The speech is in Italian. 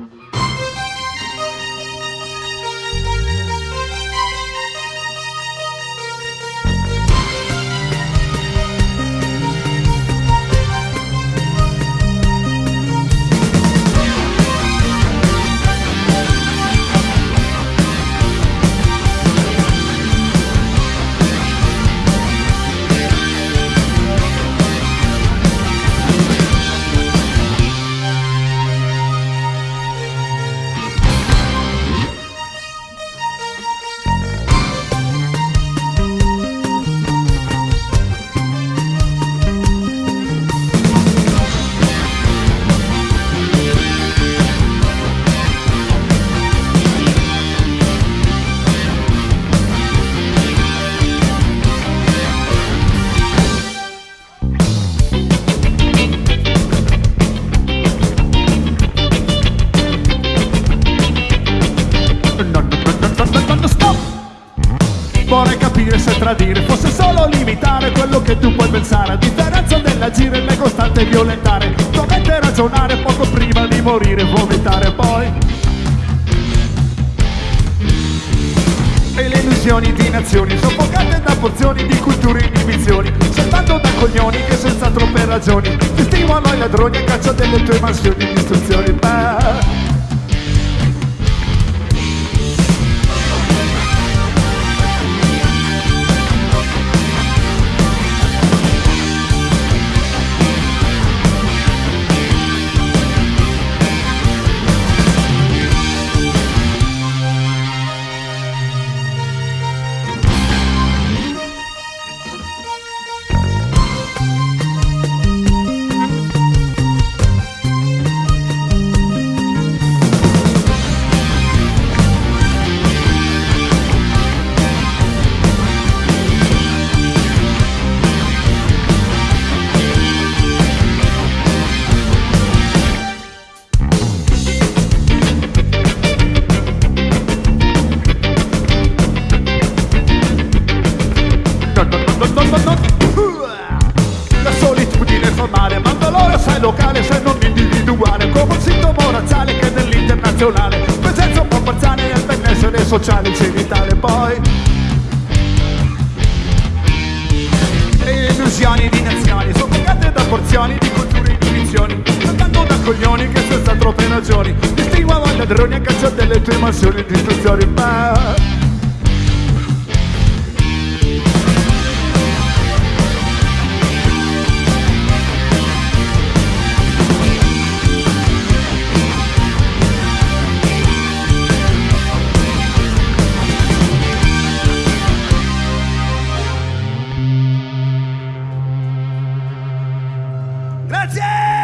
Mm-hmm. Tradire. Fosse solo limitare quello che tu puoi pensare. A differenza dell'agire e costante violentare. Dovete ragionare poco prima di morire vomitare poi. E le illusioni di nazioni soffocate da porzioni di culture e inibizioni soltanto da coglioni che senza troppe ragioni ti stimolano i ladroni a caccia delle tue mansioni di ma il dolore sai locale se non individuale Come un sintomo razziale che nell'internazionale Presenza un po' parziale al benessere sociale genitale Poi E illusioni di nazioni Soffocate da porzioni di culture e inibizioni Soltanto da coglioni che senza troppe ragioni Distinguono ladroni a caccia delle tue mansioni di istruzioni. That's it!